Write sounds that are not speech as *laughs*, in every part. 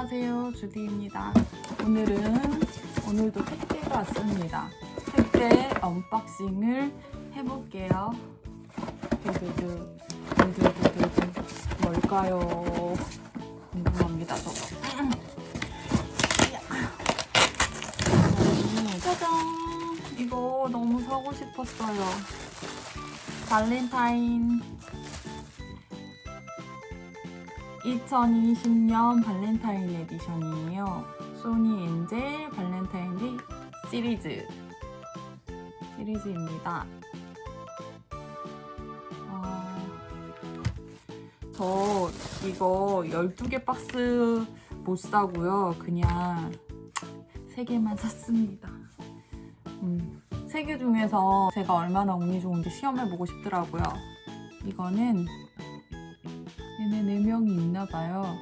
안녕하세요 주디입니다. 오늘은 오늘도 택배가 왔습니다. 택배 unboxing을 해볼게요. 두두두 두두두두 뭘까요? 궁금합니다 저거. 음, 짜잔. 이거 너무 사고 싶었어요. 발렌타인 2020년 Valentine edition이에요. Sonny Angel 발렌타인데이 시리즈 시리즈입니다. 어, 저 이거 12개 박스 못 사고요. 그냥 3개만 샀습니다. 음, 3개 중에서 제가 얼마나 운이 좋은지 시험해보고 싶더라고요. 이거는 얘네 4명이 있나 봐요.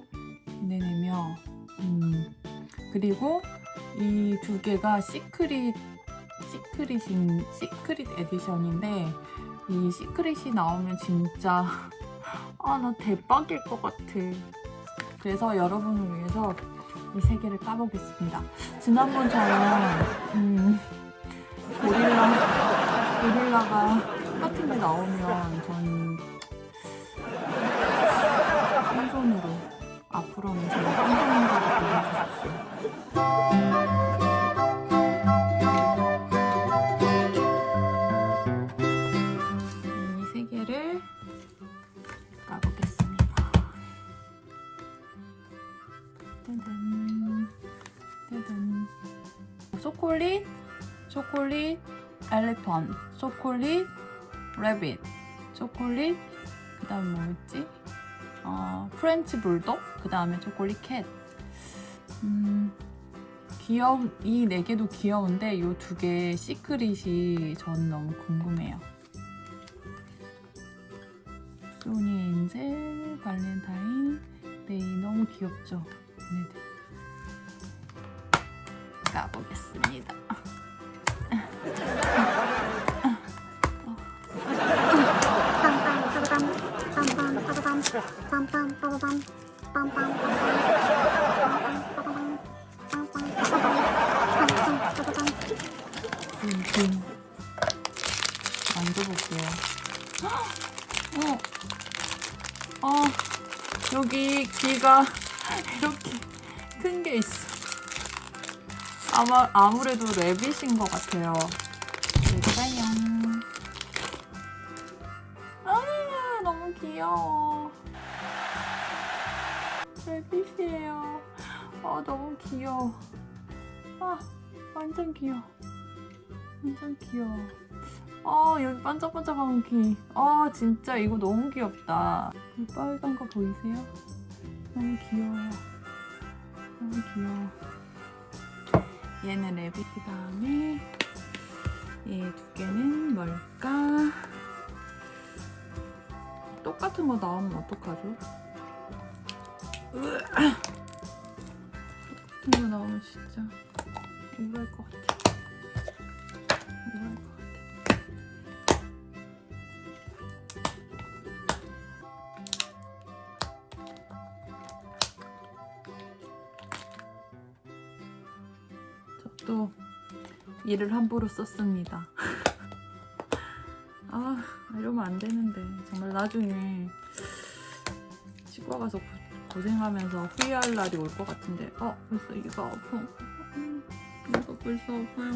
얘네 4명. 음. 그리고 이 두 개가 secret, secret인, secret edition인데 이 secret이 나오면 진짜 *laughs* 아, 나 대박일 것 같아. 그래서 여러분을 위해서 이 세 개를 까보겠습니다. 지난번처럼 음, 고릴라, 고릴라가 똑같은 게 나오면 전한 앞으로는 제가 한 손으로 보여주십시오. 이세 개를 까보겠습니다. 짜잔, 짜잔. chocolate, chocolate, elephant, chocolate, rabbit, chocolate, 그 다음 뭐였지? 어, French bulldog, 그 다음에 chocolate cat. 음, 귀여운, 이 네 개도 귀여운데 이 두 개 secret이 전 너무 궁금해요. Sonny Angel, Valentine, 데이 너무 귀엽죠? 얘네들. 까보겠습니다. 음, 만져볼게요. 어, 어, 여기 귀가 이렇게 큰 게 있어. 아마 아무래도 래빗인 것 같아요. 귀여워. 래빗이에요. 아, 너무 귀여워. 아, 완전 귀여워. 완전 귀여워. 아, 여기 반짝반짝한 귀. 아, 진짜 이거 너무 귀엽다. 이 빨간 거 보이세요? 너무 귀여워. 너무 귀여워. 얘는 래빗 그 다음에 얘 두 개는 뭘까? 똑같은 거 나오면 어떡하죠? 똑같은 거 나오면 진짜 우울할 것 같아. 우울할 것 같아. 저도 일을 함부로 썼습니다. *laughs* 아 이러면 안 되는데. 정말 나중에 치과 가서 고, 고생하면서 후회할 날이 올 것 같은데. 어 벌써 이가 아파. 음, 이가 벌써 아파요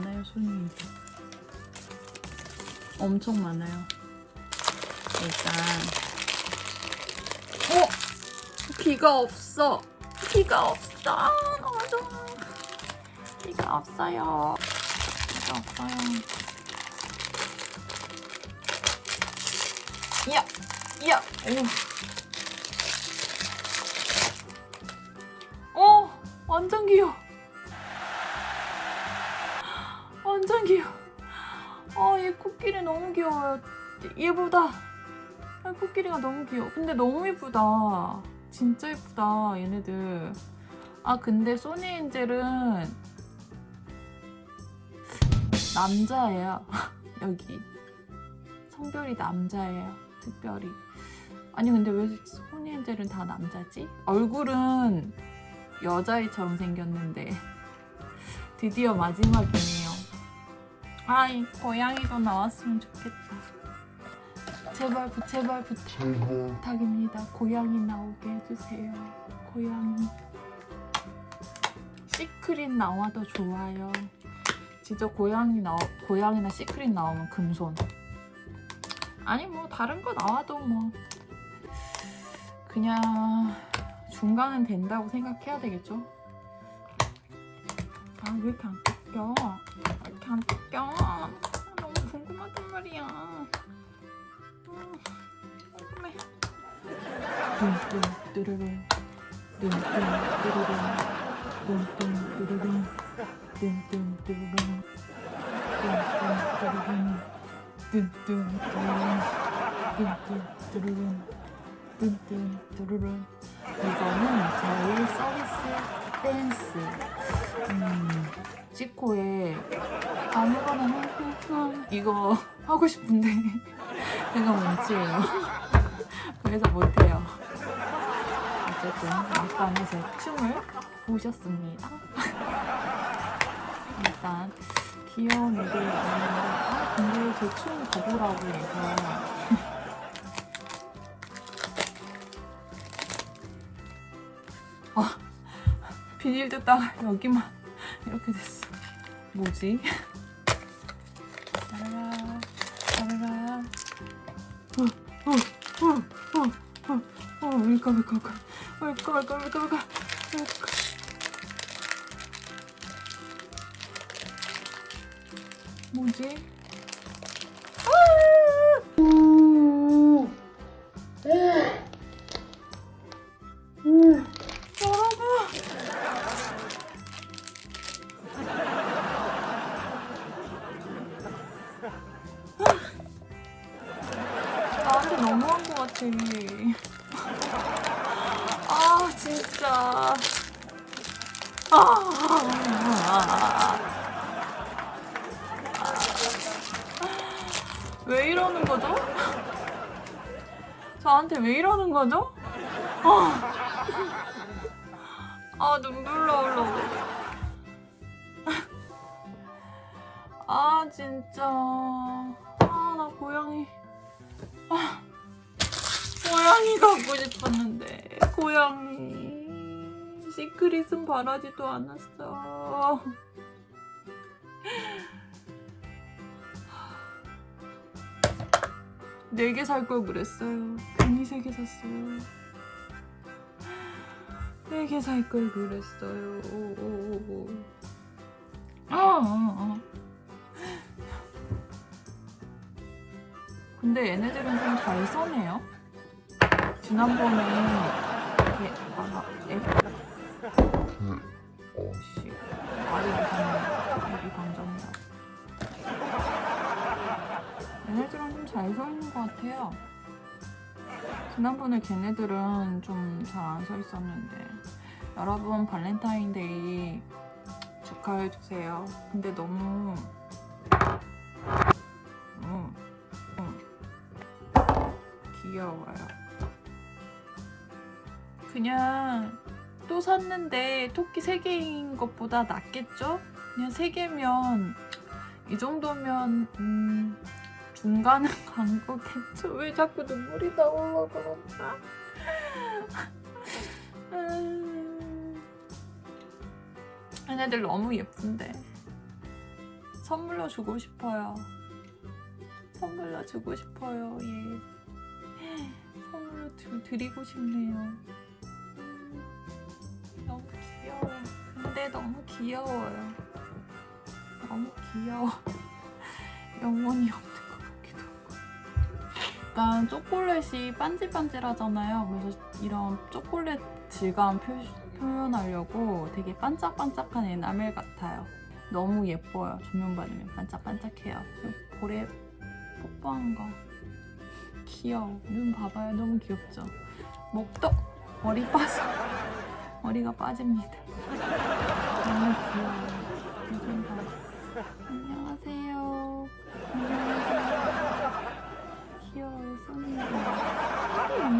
많아요, 인재. 엄청 많아요. 일단. 어! 귀가 없어! 귀가 없어! 아, 좋아. 귀가 없어요. 귀가 없어요. 이야! 이야! 오. 어, 완전 귀여워. 완전 귀여워. 아, 얘 코끼리 너무 귀여워요. 얘보다. 아, 코끼리가 너무 귀여워. 근데 너무 예쁘다. 진짜 예쁘다, 얘네들. 아, 근데 소니 엔젤은 남자예요. *laughs* 여기. 성별이 남자예요. 특별히. 아니, 근데 왜 소니 엔젤은 다 남자지? 얼굴은 여자애처럼 생겼는데. *laughs* 드디어 마지막이네요. 아이, 고양이도 나왔으면 좋겠다. 제발, 부- 제발 부탁입니다. 고양이 나오게 해주세요. 고양이. secret 나와도 좋아요. 진짜 고양이 나 고양이나 secret 나오면 금손. 아니 뭐 다른 거 나와도 뭐 그냥 중간은 된다고 생각해야 되겠죠. 아 왜 이렇게 안 뜯겨? 이렇게 안 뜯겨 너무 궁금하단 말이야 궁금해 뚱뚱 뚜루룽 뚱뚱 뚜루룽 뚱뚱 뚜루룽 뚱뚱 뚜루룽 뚱뚱 뚜루룽 뚱뚱 뚜루룽 이거는 저희 서비스 댄스 음. 치코에 아무거나 흠흠흠 이거 하고 싶은데 *laughs* 제가 몸치예요. *laughs* 그래서 못해요. 어쨌든 약간의 제 춤을 보셨습니다. *laughs* 일단 귀여운 애들 있는데 아 근데 제춤 봐보라고 해서. 아 비닐 뜯다가 여기만 이렇게 됐어 뭐지? 짜라라 짜라라 어어어어어 울까 울까 울까 울까 울까 울까 울까 뭐지? 거죠? *laughs* 저한테 왜 이러는 거죠? 아, 아 눈물 나올라. 아 진짜. 아 나 고양이. 아, 고양이 갖고 싶었는데 고양이 시크릿은 바라지도 않았어. 네 개 살 걸 그랬어요. 괜히 세 개 샀어요. 네 개 살 걸 그랬어요. 오, 오, 오, 오. 아, 아, 아. 근데 얘네들은 좀 잘 써네요. 지난번에 이렇게 아, 애, 씨, 말이 무섭네. 여기 감정이라. 얘네들은 좀 잘 것 같아요. 지난번에 걔네들은 좀 잘 안 서 있었는데 여러분 발렌타인데이 축하해 주세요. 근데 너무 음, 음, 귀여워요. 그냥 또 샀는데 토끼 3개인 것보다 낫겠죠? 그냥 3개면 이 정도면 음, 중간은 간 거겠죠? 왜 자꾸 눈물이 나올라 그러나? 음, 얘네들 너무 예쁜데 선물로 주고 싶어요. 선물로 주고 싶어요. 예. 선물로 드, 드리고 싶네요. 음, 너무 귀여워. 근데 너무 귀여워요. 너무 귀여워. *laughs* 같기도 하고. 약간 초콜릿이 반질반질하잖아요. 그래서 이런 초콜릿 질감 표, 표현하려고 되게 반짝반짝한 에나멜 같아요. 너무 예뻐요. 조명 받으면 반짝반짝해요. 볼에 뽀뽀한 거 귀여워. 눈 봐봐요. 너무 귀엽죠? 목도 머리 빠져. *laughs* 머리가 빠집니다. 너무 귀여워요. 안녕하세요. 안녕하세요.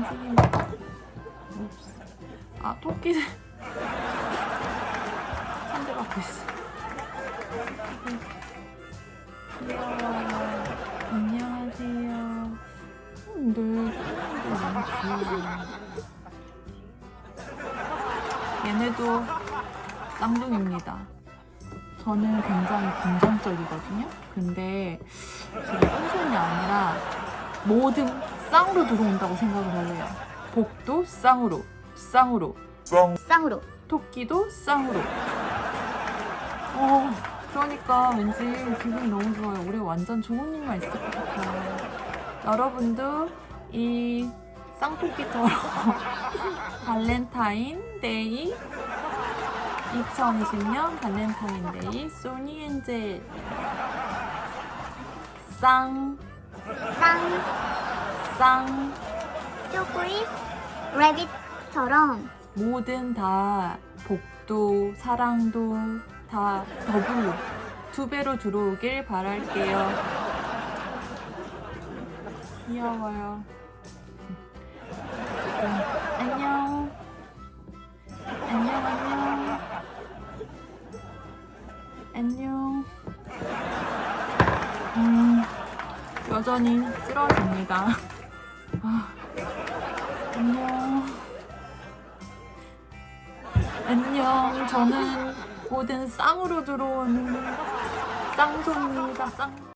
손이. 옵스. 아 토끼들. 상대받고 있어. 귀여워요. 안녕하세요. 근데 너무 귀여워요. 얘네도 쌍둥이입니다. 저는 굉장히 긍정적이거든요. 근데 제가 쌍둥이 아니라 모든 쌍으로 들어온다고 생각을 해요. 복도 쌍으로, 쌍으로, 쌍으로 토끼도 쌍으로. 어, 그러니까 왠지 기분이 너무 좋아요. 올해 완전 좋은 일만 있을 것 같아요. 여러분도 이 쌍토끼처럼 *laughs* 발렌타인데이 2020년 발렌타인데이 소니 엔젤 쌍, 쌍 쌍 쪼꼬리 레빗처럼 모든 다 복도, 사랑도 다 더블로 두 배로 들어오길 바랄게요. 귀여워요. 음, 안녕. 안녕, 안녕. 안녕. 여전히 쓰러집니다. *laughs* 아, 안녕. 안녕. 저는 모든 쌍으로 들어오는 쌍손입니다. 쌍.